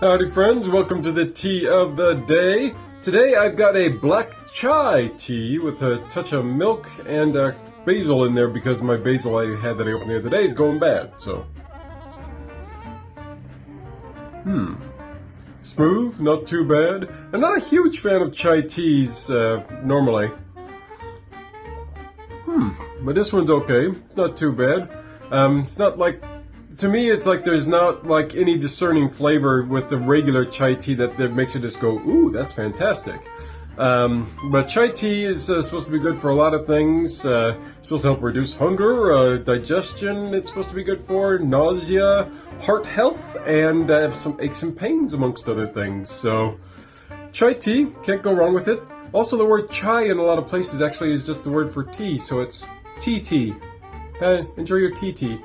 Howdy friends, welcome to the tea of the day. Today I've got a black chai tea with a touch of milk and uh, basil in there because my basil I had that I opened the other day is going bad, so. Hmm. Smooth, not too bad. I'm not a huge fan of chai teas uh, normally. Hmm, but this one's okay. It's not too bad. Um, it's not like to me, it's like there's not like any discerning flavor with the regular chai tea that, that makes it just go, ooh, that's fantastic. Um, but chai tea is uh, supposed to be good for a lot of things. Uh, it's supposed to help reduce hunger, uh, digestion. It's supposed to be good for nausea, heart health, and uh, some aches and pains, amongst other things. So, chai tea can't go wrong with it. Also, the word chai in a lot of places actually is just the word for tea, so it's tea tea. Uh, enjoy your tea tea.